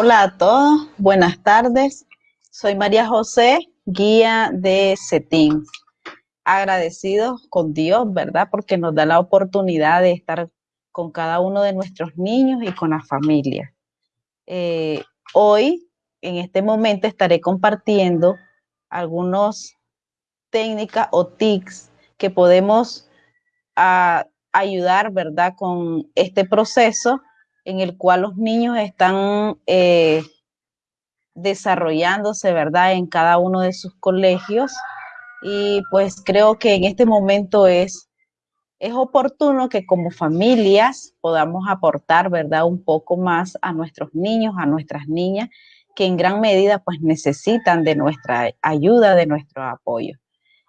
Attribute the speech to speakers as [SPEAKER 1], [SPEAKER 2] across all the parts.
[SPEAKER 1] Hola a todos, buenas tardes. Soy María José, guía de CETIN. Agradecidos con Dios, ¿verdad? Porque nos da la oportunidad de estar con cada uno de nuestros niños y con la familia. Eh, hoy, en este momento, estaré compartiendo algunas técnicas o tics que podemos ah, ayudar, ¿verdad? Con este proceso en el cual los niños están eh, desarrollándose, ¿verdad? En cada uno de sus colegios. Y pues creo que en este momento es, es oportuno que como familias podamos aportar, ¿verdad? Un poco más a nuestros niños, a nuestras niñas, que en gran medida pues necesitan de nuestra ayuda, de nuestro apoyo.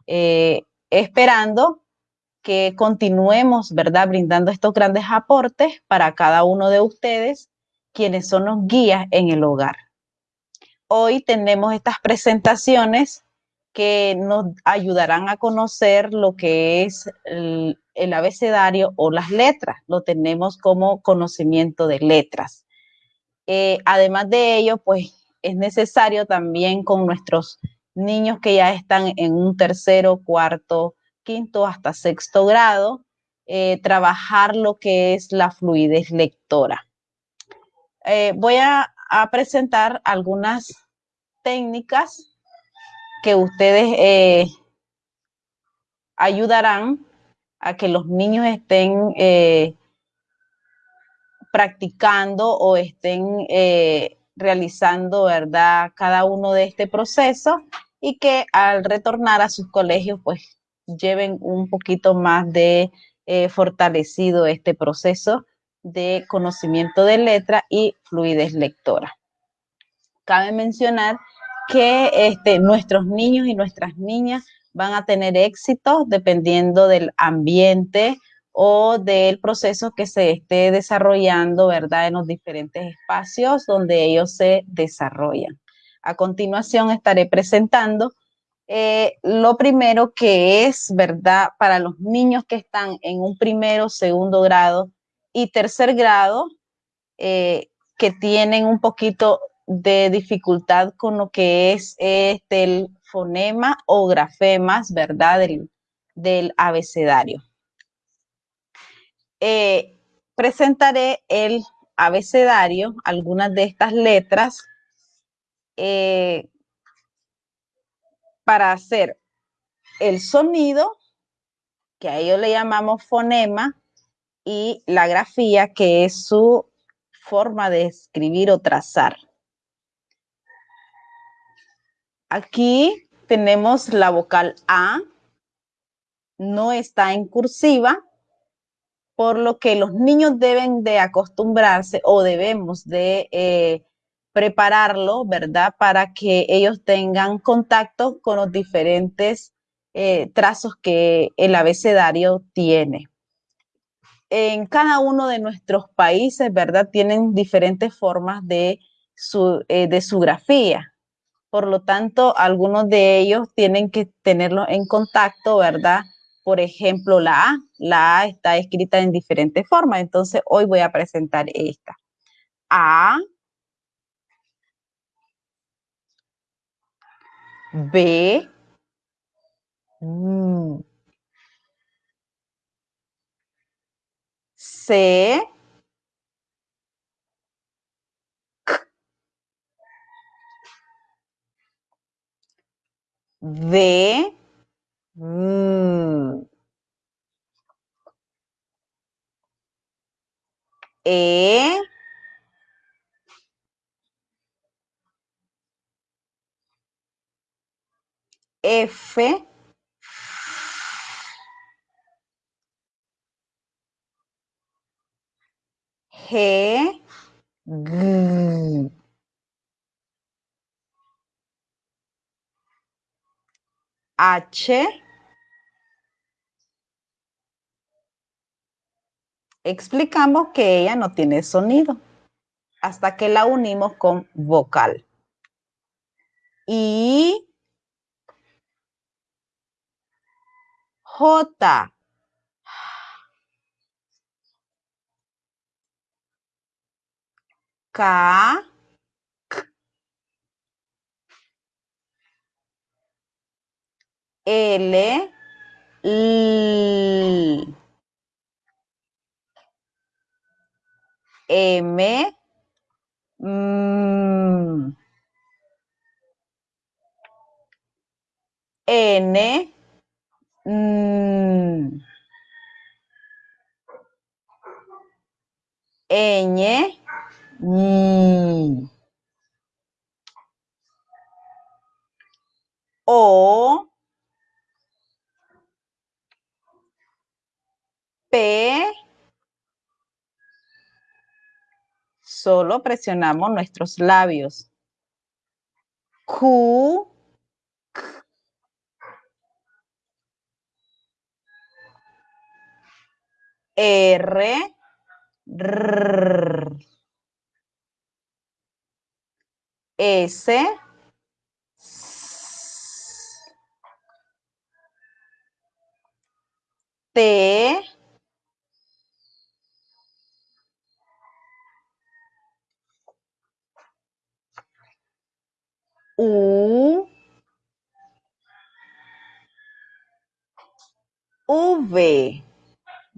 [SPEAKER 1] Eh, esperando que continuemos, ¿verdad?, brindando estos grandes aportes para cada uno de ustedes, quienes son los guías en el hogar. Hoy tenemos estas presentaciones que nos ayudarán a conocer lo que es el, abecedario o las letras. Lo tenemos como conocimiento de letras. Eh, además de ello, pues es necesario también con nuestros niños que ya están en un tercero, cuarto, quinto hasta sexto grado, eh, trabajar lo que es la fluidez lectora. Eh, voy a, presentar algunas técnicas que ustedes eh, ayudarán a que los niños estén practicando o estén realizando, ¿verdad?, cada uno de este proceso y que al retornar a sus colegios, pues lleven un poquito más de eh, fortalecido este proceso de conocimiento de letra y fluidez lectora. Cabe mencionar que este, nuestros niños y nuestras niñas van a tener éxito dependiendo del ambiente o del proceso que se esté desarrollando, ¿verdad? En los diferentes espacios donde ellos se desarrollan. A continuación estaré presentando eh, lo primero que es, ¿verdad? Para los niños que están en un primero, segundo grado y tercer grado, eh, que tienen un poquito de dificultad con lo que es este, el fonema o grafemas, ¿verdad? Del, abecedario. Eh, presentaré el abecedario, algunas de estas letras para hacer el sonido, que a ellos le llamamos fonema, y la grafía, que es su forma de escribir o trazar. Aquí tenemos la vocal A, no está en cursiva, por lo que los niños deben de acostumbrarse o debemos de eh, prepararlo, ¿verdad? Para que ellos tengan contacto con los diferentes eh, trazos que el abecedario tiene. En cada uno de nuestros países, ¿verdad? Tienen diferentes formas de su, eh, de su grafía. Por lo tanto, algunos de ellos tienen que tenerlo en contacto, ¿verdad? Por ejemplo, la A. La A está escrita en diferentes formas. Entonces, hoy voy a presentar esta. A, B, hum. C, V, hum. E, F, G, H, explicamos que ella no tiene sonido hasta que la unimos con vocal. Y J. K. L. M, M N Ñ, O, P, solo presionamos nuestros labios. Q, R, R, S, T, U, V,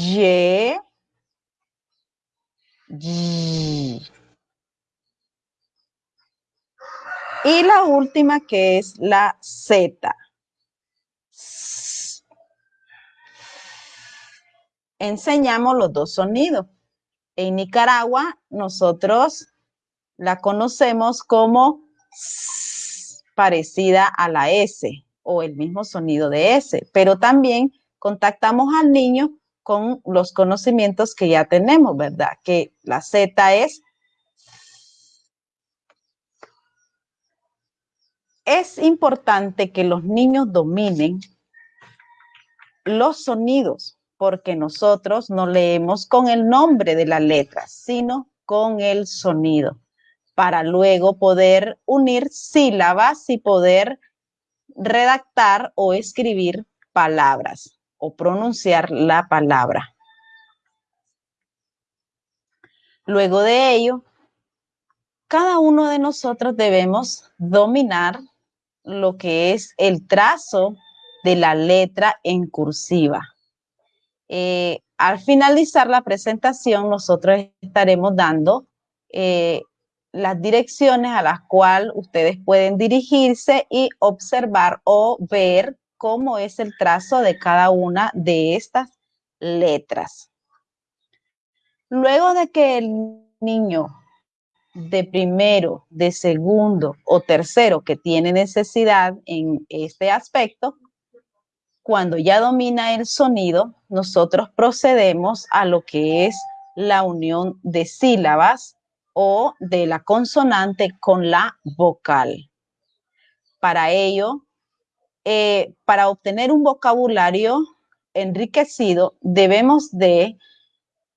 [SPEAKER 1] Y, Y. Y la última que es la Z. Enseñamos los dos sonidos. En Nicaragua nosotros la conocemos como parecida a la S o el mismo sonido de S, pero también contactamos al niño con los conocimientos que ya tenemos, ¿verdad? Que la Z es es importante que los niños dominen los sonidos, porque nosotros no leemos con el nombre de la letra, sino con el sonido, para luego poder unir sílabas y poder redactar o escribir palabras o pronunciar la palabra. Luego de ello, cada uno de nosotros debemos dominar lo que es el trazo de la letra en cursiva. Eh, al finalizar la presentación, nosotros estaremos dando eh, las direcciones a las cuales ustedes pueden dirigirse y observar o ver cómo es el trazo de cada una de estas letras. Luego de que el niño de primero, de segundo o tercero que tiene necesidad en este aspecto, cuando ya domina el sonido, nosotros procedemos a lo que es la unión de sílabas o de la consonante con la vocal. Para ello, eh, para obtener un vocabulario enriquecido, debemos de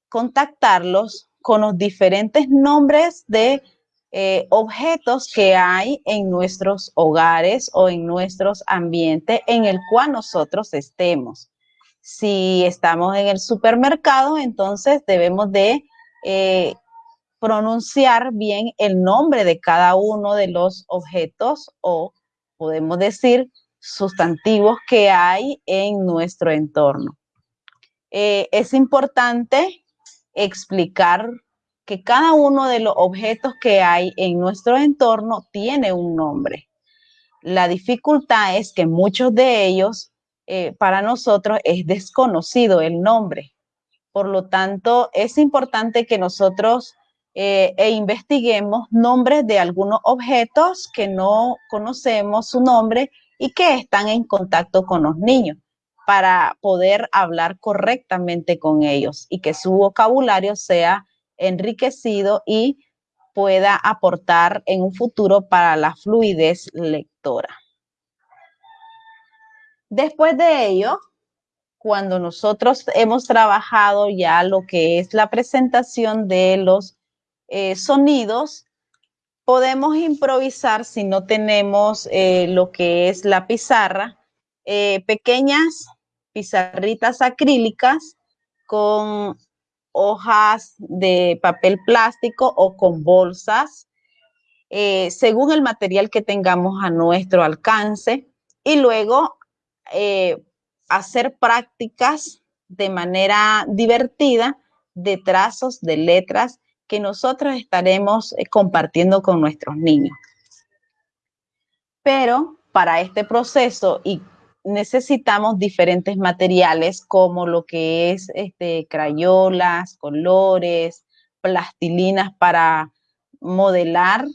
[SPEAKER 1] contactarlos con los diferentes nombres de eh, objetos que hay en nuestros hogares o en nuestros ambientes en el cual nosotros estemos. Si estamos en el supermercado, entonces debemos de eh, pronunciar bien el nombre de cada uno de los objetos o podemos decir sustantivos que hay en nuestro entorno. Eh, es importante explicar que cada uno de los objetos que hay en nuestro entorno tiene un nombre. La dificultad es que muchos de ellos, eh, para nosotros, es desconocido el nombre. Por lo tanto, es importante que nosotros eh, e investiguemos nombres de algunos objetos que no conocemos su nombre y que están en contacto con los niños para poder hablar correctamente con ellos y que su vocabulario sea enriquecido y pueda aportar en un futuro para la fluidez lectora. Después de ello, cuando nosotros hemos trabajado ya lo que es la presentación de los eh, sonidos, podemos improvisar si no tenemos eh, lo que es la pizarra, eh, pequeñas pizarritas acrílicas con hojas de papel plástico o con bolsas, según el material que tengamos a nuestro alcance. Y luego hacer prácticas de manera divertida de trazos, de letras que nosotros estaremos eh, compartiendo con nuestros niños. Pero para este proceso y necesitamos diferentes materiales como lo que es este, crayolas, colores, plastilinas para modelar.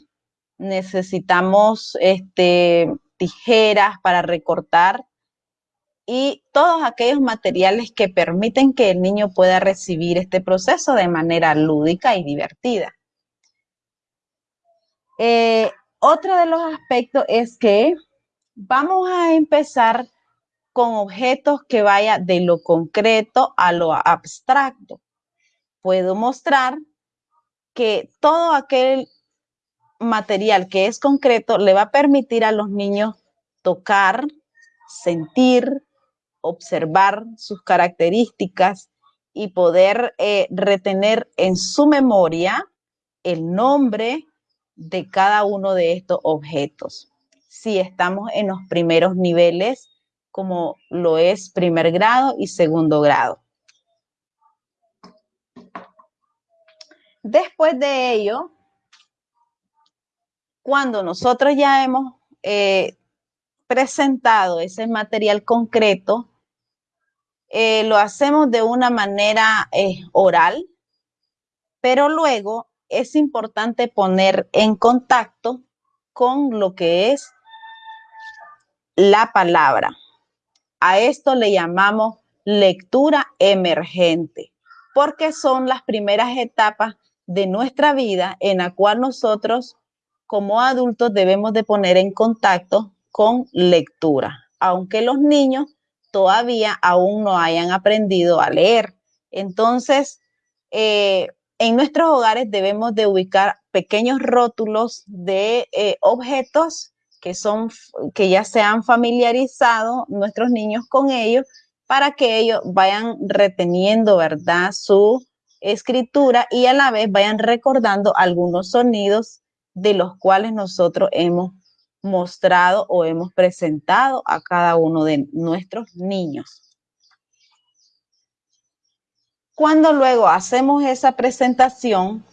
[SPEAKER 1] Necesitamos este, tijeras para recortar y todos aquellos materiales que permiten que el niño pueda recibir este proceso de manera lúdica y divertida. Eh, otro de los aspectos es que vamos a empezar con objetos que vaya de lo concreto a lo abstracto. Puedo mostrar que todo aquel material que es concreto le va a permitir a los niños tocar, sentir, observar sus características y poder eh, retener en su memoria el nombre de cada uno de estos objetos. Si estamos en los primeros niveles, como lo es primer grado y segundo grado. Después de ello, cuando nosotros ya hemos eh, presentado ese material concreto, eh, lo hacemos de una manera eh, oral, pero luego es importante poner en contacto con lo que es la palabra. A esto le llamamos lectura emergente, porque son las primeras etapas de nuestra vida en la cual nosotros como adultos debemos de poner en contacto con lectura, aunque los niños todavía aún no hayan aprendido a leer. Entonces, eh, en nuestros hogares debemos de ubicar pequeños rótulos de eh, objetos que, son, que ya se han familiarizado nuestros niños con ellos para que ellos vayan reteniendo, ¿verdad? Su escritura y a la vez vayan recordando algunos sonidos de los cuales nosotros hemos mostrado o hemos presentado a cada uno de nuestros niños. Cuando luego hacemos esa presentación,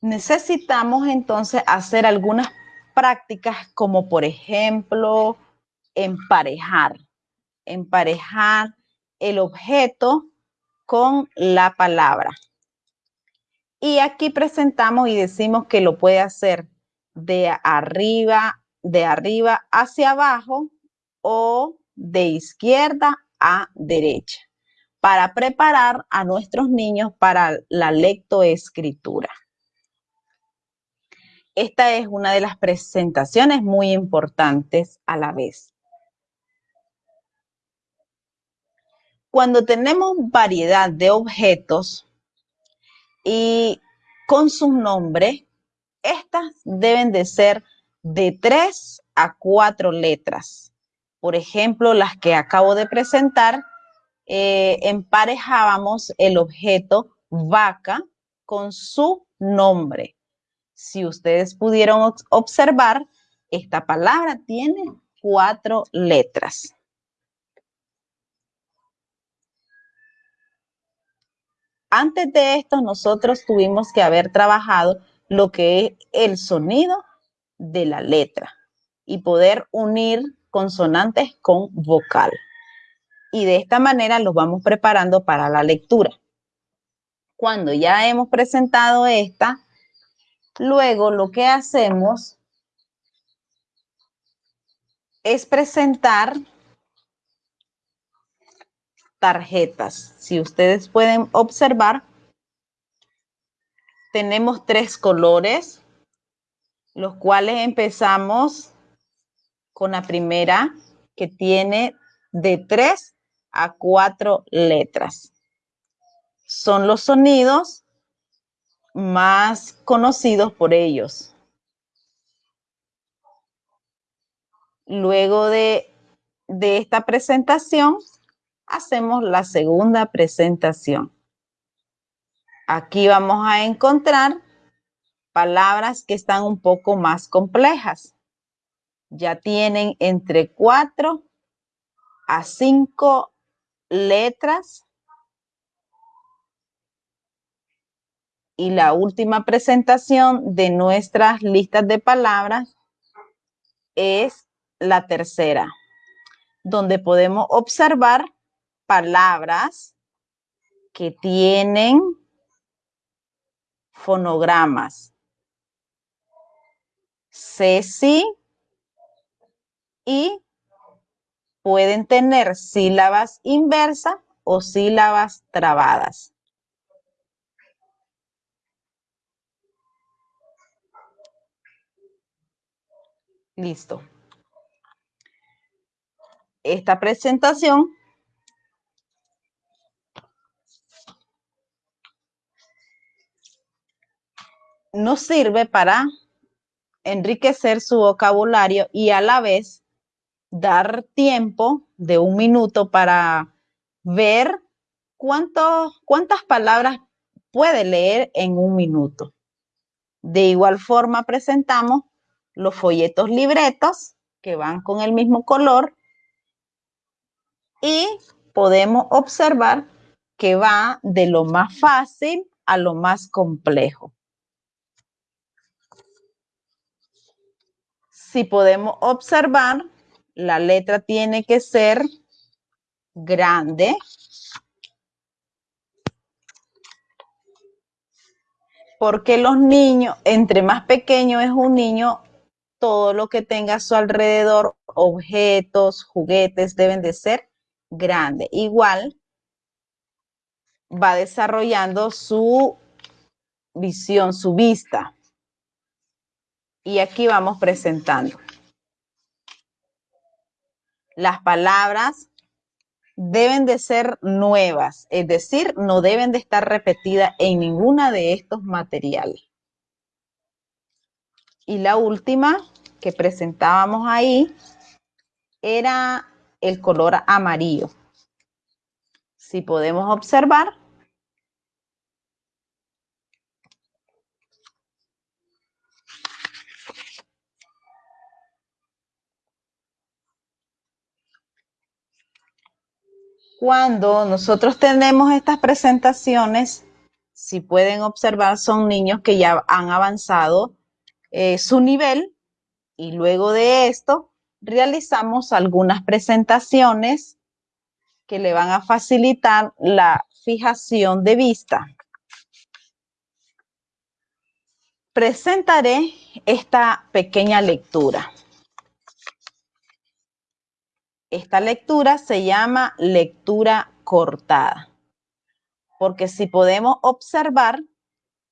[SPEAKER 1] necesitamos entonces hacer algunas prácticas como por ejemplo emparejar, emparejar el objeto con la palabra. Y aquí presentamos y decimos que lo puede hacer de arriba, de arriba hacia abajo o de izquierda a derecha para preparar a nuestros niños para la lectoescritura. Esta es una de las presentaciones muy importantes a la vez. Cuando tenemos variedad de objetos y con sus nombres, estas deben de ser de tres a cuatro letras. Por ejemplo, las que acabo de presentar, eh, emparejábamos el objeto vaca con su nombre. Si ustedes pudieron observar, esta palabra tiene cuatro letras. Antes de esto, nosotros tuvimos que haber trabajado lo que es el sonido de la letra y poder unir consonantes con vocal. Y de esta manera los vamos preparando para la lectura. Cuando ya hemos presentado esta, luego lo que hacemos es presentar tarjetas. Si ustedes pueden observar, tenemos tres colores, los cuales empezamos con la primera, que tiene de tres a cuatro letras. Son los sonidos más conocidos por ellos. Luego de, de esta presentación, hacemos la segunda presentación. Aquí vamos a encontrar palabras que están un poco más complejas. Ya tienen entre cuatro a cinco letras. Y la última presentación de nuestras listas de palabras es la tercera, donde podemos observar palabras que tienen fonogramas. Ceci y pueden tener sílabas inversas o sílabas trabadas. Listo. Esta presentación nos sirve para enriquecer su vocabulario y a la vez dar tiempo de un minuto para ver cuántas palabras puede leer en un minuto. De igual forma presentamos los folletos libretos que van con el mismo color y podemos observar que va de lo más fácil a lo más complejo. Si podemos observar, la letra tiene que ser grande. Porque los niños, entre más pequeño es un niño, todo lo que tenga a su alrededor, objetos, juguetes, deben de ser grandes. Igual va desarrollando su visión, su vista. Y aquí vamos presentando. Las palabras deben de ser nuevas, es decir, no deben de estar repetidas en ninguna de estos materiales. Y la última que presentábamos ahí era el color amarillo. Si podemos observar, Cuando nosotros tenemos estas presentaciones, si pueden observar, son niños que ya han avanzado eh, su nivel y luego de esto realizamos algunas presentaciones que le van a facilitar la fijación de vista. Presentaré esta pequeña lectura. Esta lectura se llama lectura cortada, porque si podemos observar,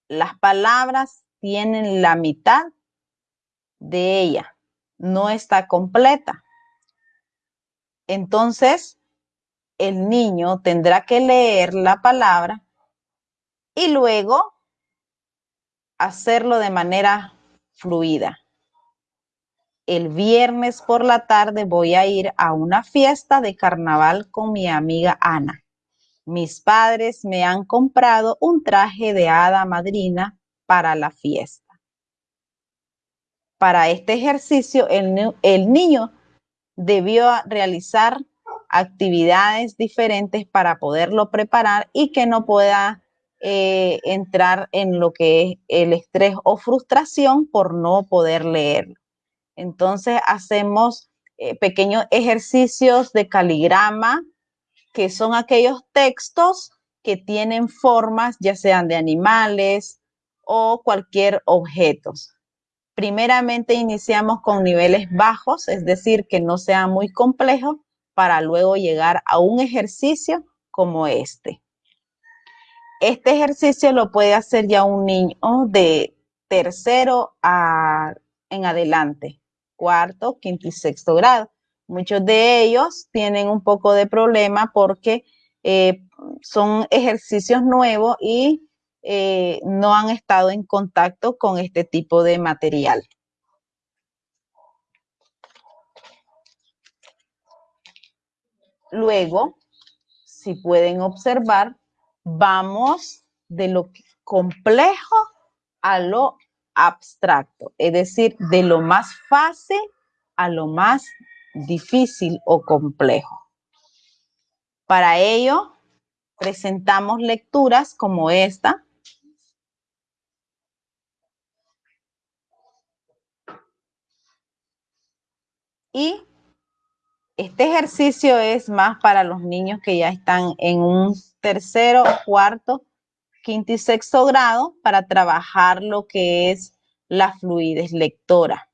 [SPEAKER 1] las palabras tienen la mitad de ella, no está completa. Entonces, el niño tendrá que leer la palabra y luego hacerlo de manera fluida el viernes por la tarde voy a ir a una fiesta de carnaval con mi amiga Ana. Mis padres me han comprado un traje de hada madrina para la fiesta. Para este ejercicio, el, niño debió realizar actividades diferentes para poderlo preparar y que no pueda eh, entrar en lo que es el estrés o frustración por no poder leerlo. Entonces hacemos eh, pequeños ejercicios de caligrama, que son aquellos textos que tienen formas, ya sean de animales o cualquier objeto. Primeramente iniciamos con niveles bajos, es decir, que no sea muy complejo, para luego llegar a un ejercicio como este. Este ejercicio lo puede hacer ya un niño de tercero a, en adelante cuarto, quinto y sexto grado. Muchos de ellos tienen un poco de problema porque eh, son ejercicios nuevos y eh, no han estado en contacto con este tipo de material. Luego, si pueden observar, vamos de lo complejo a lo abstracto, es decir, de lo más fácil a lo más difícil o complejo. Para ello, presentamos lecturas como esta. Y este ejercicio es más para los niños que ya están en un tercero, cuarto, quinto y sexto grado para trabajar lo que es la fluidez lectora.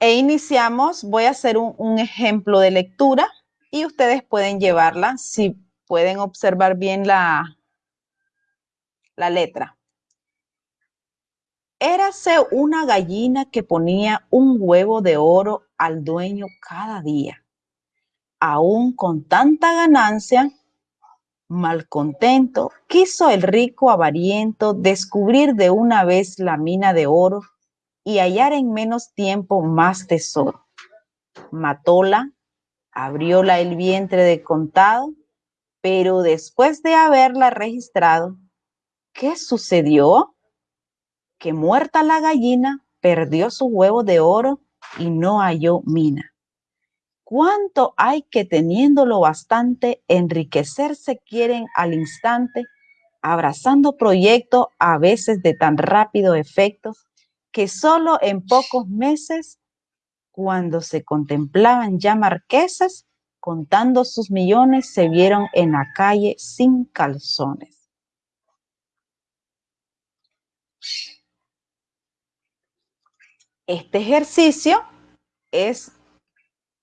[SPEAKER 1] E iniciamos, voy a hacer un, ejemplo de lectura y ustedes pueden llevarla si pueden observar bien la, la letra. Érase una gallina que ponía un huevo de oro al dueño cada día. Aún con tanta ganancia, malcontento, quiso el rico avariento descubrir de una vez la mina de oro y hallar en menos tiempo más tesoro. Matóla, abrióla el vientre de contado, pero después de haberla registrado, ¿qué sucedió? Que muerta la gallina, perdió su huevo de oro y no halló mina. ¿Cuánto hay que teniéndolo bastante, enriquecerse quieren al instante, abrazando proyectos a veces de tan rápido efecto, que solo en pocos meses, cuando se contemplaban ya marquesas, contando sus millones, se vieron en la calle sin calzones. Este ejercicio es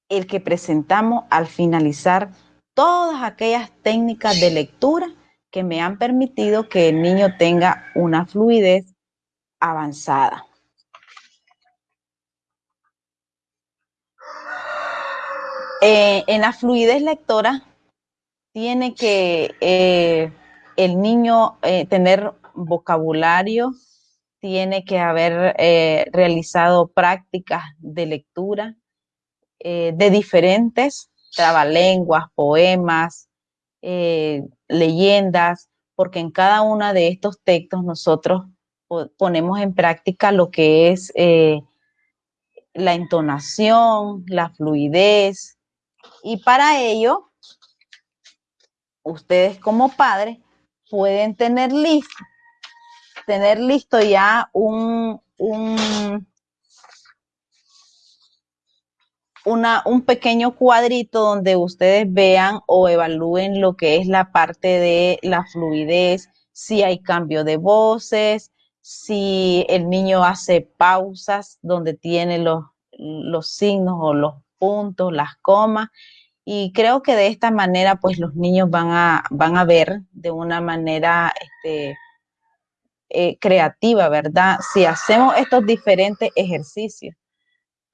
[SPEAKER 1] el que presentamos al finalizar todas aquellas técnicas de lectura que me han permitido que el niño tenga una fluidez avanzada. Eh, en la fluidez lectora tiene que eh, el niño eh, tener vocabulario, tiene que haber realizado prácticas de lectura de diferentes trabalenguas, poemas, leyendas, porque en cada uno de estos textos nosotros ponemos en práctica lo que es la entonación, la fluidez, y para ello, ustedes como padres pueden tener listo, tener listo ya un, un, un pequeño cuadrito donde ustedes vean o evalúen lo que es la parte de la fluidez, si hay cambio de voces, si el niño hace pausas donde tiene los, los signos o los puntos, las comas, y creo que de esta manera, pues los niños van a, van a ver de una manera este, eh, creativa, ¿verdad? Si hacemos estos diferentes ejercicios,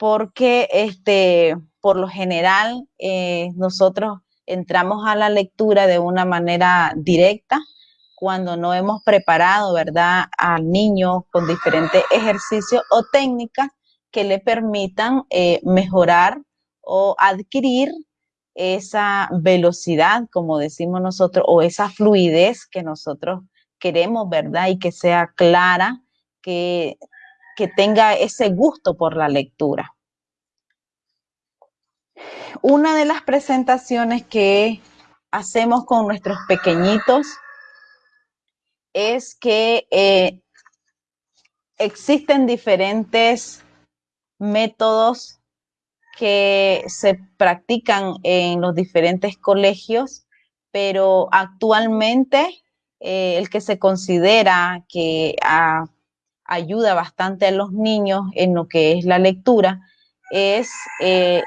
[SPEAKER 1] porque este, por lo general eh, nosotros entramos a la lectura de una manera directa cuando no hemos preparado, ¿verdad?, al niño con diferentes ejercicios o técnicas que le permitan eh, mejorar o adquirir esa velocidad, como decimos nosotros, o esa fluidez que nosotros queremos, ¿verdad? Y que sea clara, que, que tenga ese gusto por la lectura. Una de las presentaciones que hacemos con nuestros pequeñitos es que eh, existen diferentes métodos que se practican en los diferentes colegios, pero actualmente eh, el que se considera que ayuda bastante a los niños en lo que es la lectura es eh,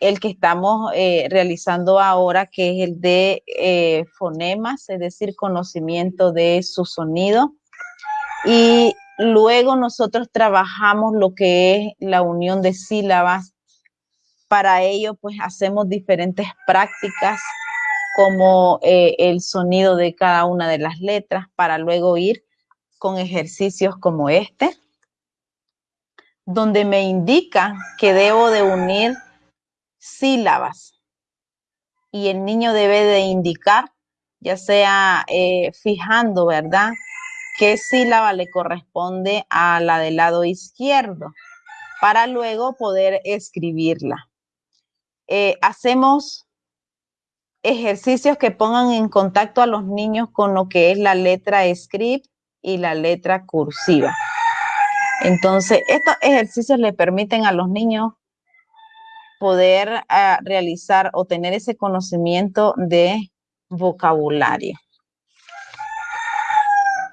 [SPEAKER 1] el que estamos eh, realizando ahora, que es el de fonemas, es decir, conocimiento de su sonido. Y luego nosotros trabajamos lo que es la unión de sílabas. Para ello, pues hacemos diferentes prácticas como eh, el sonido de cada una de las letras para luego ir con ejercicios como este, donde me indica que debo de unir sílabas y el niño debe de indicar, ya sea eh, fijando, ¿verdad? ¿Qué sílaba le corresponde a la del lado izquierdo? Para luego poder escribirla. Eh, hacemos ejercicios que pongan en contacto a los niños con lo que es la letra script y la letra cursiva. Entonces, estos ejercicios le permiten a los niños poder ah, realizar o tener ese conocimiento de vocabulario.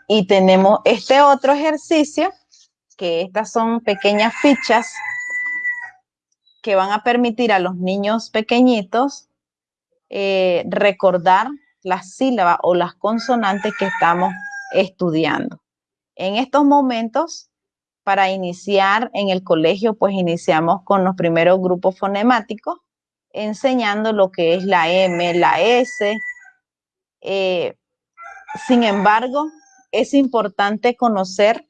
[SPEAKER 1] Y tenemos este otro ejercicio, que estas son pequeñas fichas que van a permitir a los niños pequeñitos eh, recordar las sílabas o las consonantes que estamos estudiando. En estos momentos, para iniciar en el colegio, pues iniciamos con los primeros grupos fonemáticos, enseñando lo que es la M, la S. Eh, sin embargo, es importante conocer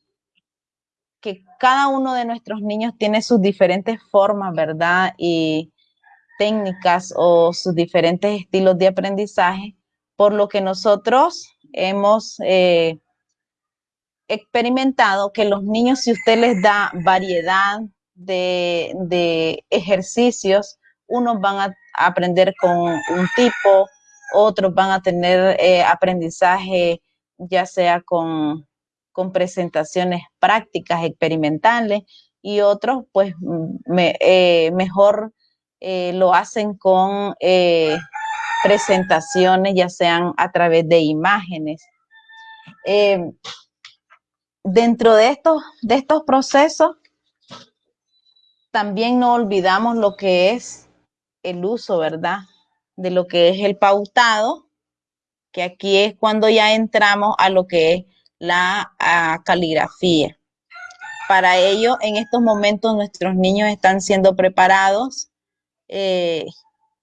[SPEAKER 1] que cada uno de nuestros niños tiene sus diferentes formas, ¿verdad? Y técnicas o sus diferentes estilos de aprendizaje, por lo que nosotros hemos eh, experimentado que los niños, si usted les da variedad de, ejercicios, unos van a aprender con un tipo, otros van a tener eh, aprendizaje ya sea con, presentaciones prácticas, experimentales, y otros pues eh, mejor eh, lo hacen con presentaciones, ya sean a través de imágenes. Dentro de estos, de estos procesos, también no olvidamos lo que es el uso, ¿verdad? De lo que es el pautado, que aquí es cuando ya entramos a lo que es la caligrafía. Para ello, en estos momentos nuestros niños están siendo preparados eh,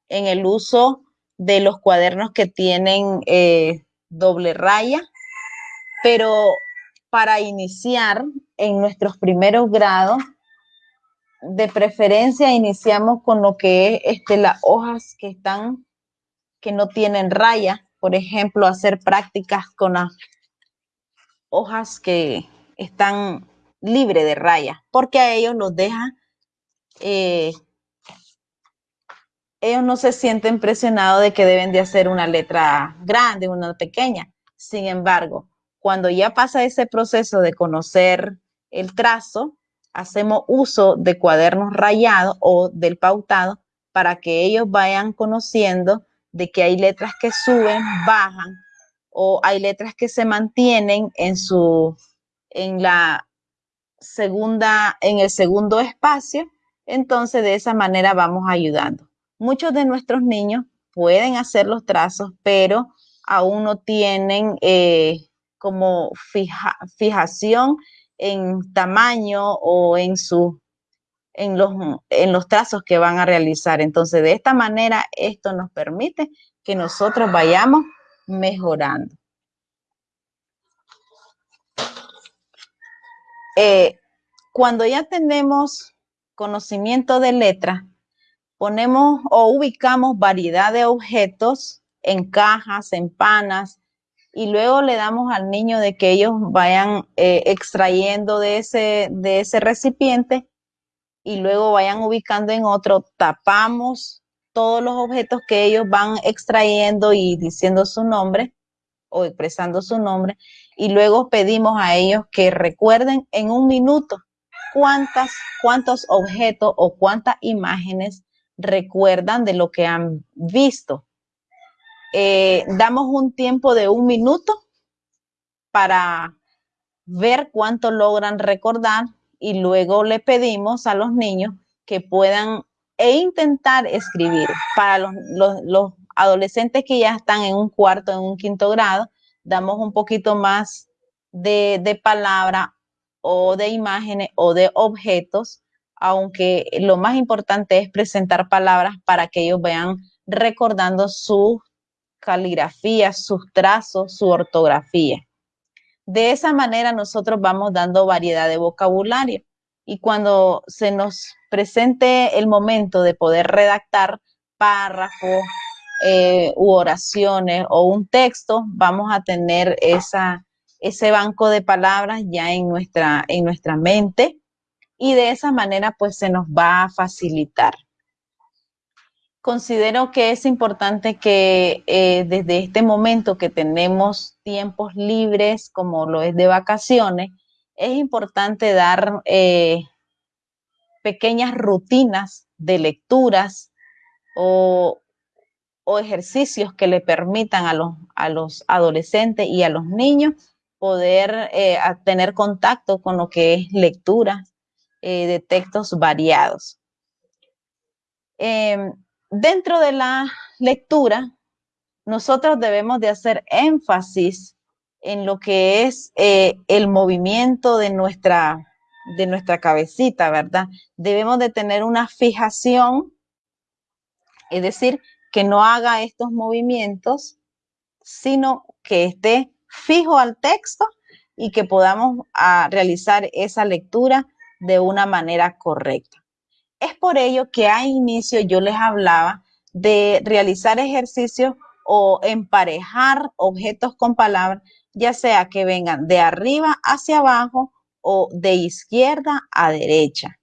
[SPEAKER 1] en el uso de los cuadernos que tienen eh, doble raya, pero para iniciar en nuestros primeros grados, de preferencia iniciamos con lo que es este, las hojas que están, que no tienen raya, por ejemplo, hacer prácticas con las hojas que están libres de raya, porque a ellos los deja eh, ellos no se sienten presionados de que deben de hacer una letra grande, una pequeña. Sin embargo, cuando ya pasa ese proceso de conocer el trazo, hacemos uso de cuadernos rayados o del pautado para que ellos vayan conociendo de que hay letras que suben, bajan o hay letras que se mantienen en su en la segunda en el segundo espacio, entonces de esa manera vamos ayudando. Muchos de nuestros niños pueden hacer los trazos, pero aún no tienen eh, como fijación en tamaño o en, su, en, los, en los trazos que van a realizar. Entonces, de esta manera, esto nos permite que nosotros vayamos mejorando. Eh, cuando ya tenemos conocimiento de letra, ponemos o ubicamos variedad de objetos en cajas, en panas, y luego le damos al niño de que ellos vayan eh, extrayendo de ese, de ese recipiente y luego vayan ubicando en otro, tapamos todos los objetos que ellos van extrayendo y diciendo su nombre o expresando su nombre y luego pedimos a ellos que recuerden en un minuto cuántas, cuántos objetos o cuántas imágenes recuerdan de lo que han visto. Eh, damos un tiempo de un minuto para ver cuánto logran recordar y luego le pedimos a los niños que puedan e intentar escribir. Para los, adolescentes que ya están en un cuarto, en un quinto grado, damos un poquito más de, de palabra o de imágenes o de objetos, aunque lo más importante es presentar palabras para que ellos vean recordando su caligrafía, sus trazos, su ortografía. De esa manera nosotros vamos dando variedad de vocabulario y cuando se nos presente el momento de poder redactar párrafos eh, u oraciones o un texto, vamos a tener esa, ese banco de palabras ya en nuestra, en nuestra mente y de esa manera pues se nos va a facilitar. Considero que es importante que eh, desde este momento que tenemos tiempos libres, como lo es de vacaciones, es importante dar eh, pequeñas rutinas de lecturas o, ejercicios que le permitan a los, adolescentes y a los niños poder eh, tener contacto con lo que es lectura de textos variados. Dentro de la lectura, nosotros debemos de hacer énfasis en lo que es eh, el movimiento de nuestra, de nuestra cabecita, ¿verdad? Debemos de tener una fijación, es decir, que no haga estos movimientos, sino que esté fijo al texto y que podamos ah, realizar esa lectura de una manera correcta. Es por ello que a inicio yo les hablaba de realizar ejercicios o emparejar objetos con palabras, ya sea que vengan de arriba hacia abajo o de izquierda a derecha,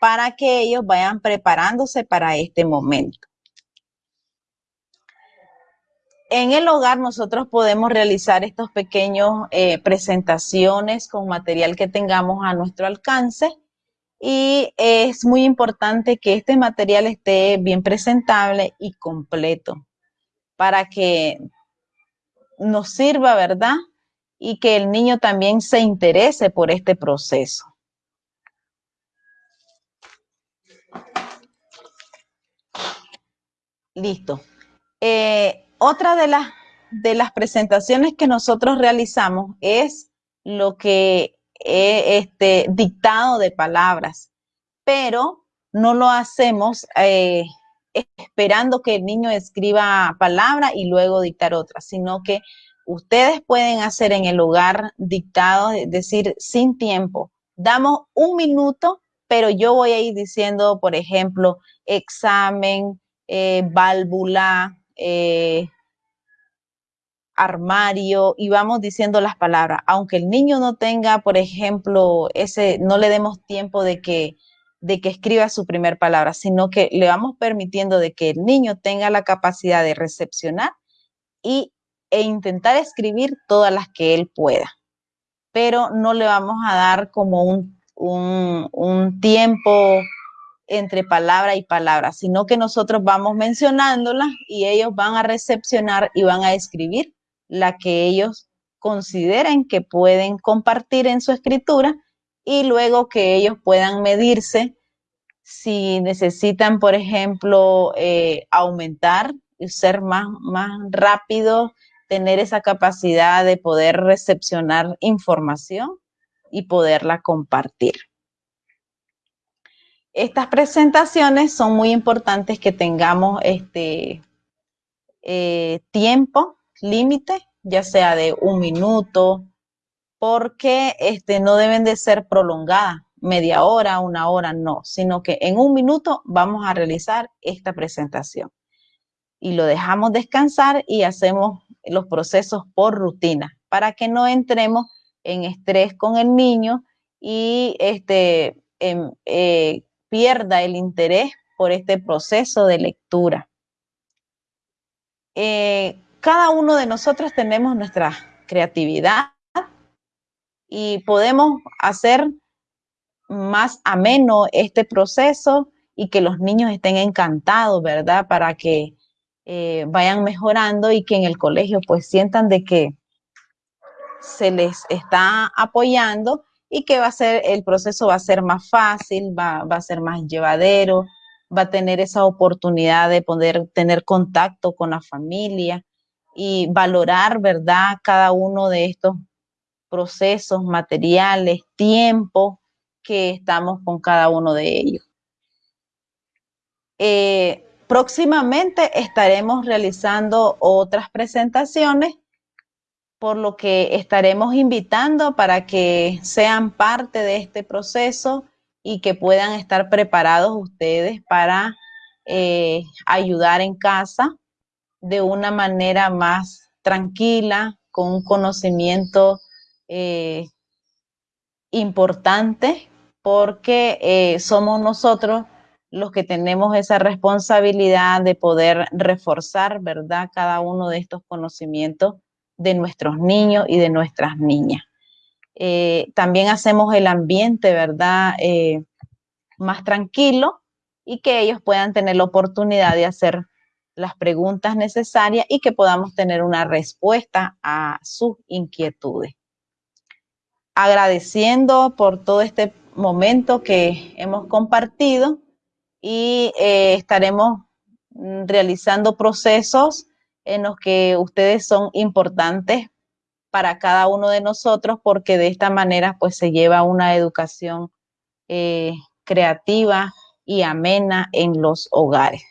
[SPEAKER 1] para que ellos vayan preparándose para este momento. En el hogar nosotros podemos realizar estos pequeños eh, presentaciones con material que tengamos a nuestro alcance y es muy importante que este material esté bien presentable y completo para que nos sirva, ¿verdad? Y que el niño también se interese por este proceso. Listo. Eh, otra de las, de las presentaciones que nosotros realizamos es lo que este, dictado de palabras, pero no lo hacemos eh, esperando que el niño escriba palabra y luego dictar otra, sino que ustedes pueden hacer en el hogar dictado, es decir, sin tiempo. Damos un minuto, pero yo voy a ir diciendo, por ejemplo, examen, eh, válvula, eh, armario y vamos diciendo las palabras. Aunque el niño no tenga, por ejemplo, ese, no le demos tiempo de que, de que escriba su primer palabra, sino que le vamos permitiendo de que el niño tenga la capacidad de recepcionar y, e intentar escribir todas las que él pueda. Pero no le vamos a dar como un, un, un tiempo entre palabra y palabra, sino que nosotros vamos mencionándolas y ellos van a recepcionar y van a escribir la que ellos consideren que pueden compartir en su escritura y luego que ellos puedan medirse si necesitan, por ejemplo, eh, aumentar y ser más, más rápido, tener esa capacidad de poder recepcionar información y poderla compartir. Estas presentaciones son muy importantes que tengamos este eh, tiempo límite, ya sea de un minuto, porque este, no deben de ser prolongadas, media hora, una hora, no, sino que en un minuto vamos a realizar esta presentación. Y lo dejamos descansar y hacemos los procesos por rutina para que no entremos en estrés con el niño y este, em, eh, pierda el interés por este proceso de lectura. Eh, cada uno de nosotros tenemos nuestra creatividad y podemos hacer más ameno este proceso y que los niños estén encantados, ¿verdad? Para que eh, vayan mejorando y que en el colegio pues sientan de que se les está apoyando y que va a ser, el proceso va a ser más fácil, va, va a ser más llevadero, va a tener esa oportunidad de poder tener contacto con la familia y valorar, ¿verdad?, cada uno de estos procesos, materiales, tiempo que estamos con cada uno de ellos. Eh, próximamente estaremos realizando otras presentaciones, por lo que estaremos invitando para que sean parte de este proceso y que puedan estar preparados ustedes para eh, ayudar en casa de una manera más tranquila, con un conocimiento eh, importante, porque eh, somos nosotros los que tenemos esa responsabilidad de poder reforzar, ¿verdad?, cada uno de estos conocimientos de nuestros niños y de nuestras niñas. Eh, también hacemos el ambiente, ¿verdad?, más tranquilo y que ellos puedan tener la oportunidad de hacer las preguntas necesarias y que podamos tener una respuesta a sus inquietudes. Agradeciendo por todo este momento que hemos compartido y eh, estaremos mm, realizando procesos en los que ustedes son importantes para cada uno de nosotros porque de esta manera pues se lleva una educación eh, creativa y amena en los hogares.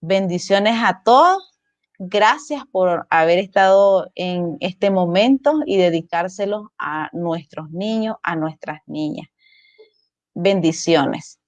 [SPEAKER 1] Bendiciones a todos. Gracias por haber estado en este momento y dedicárselo a nuestros niños, a nuestras niñas. Bendiciones.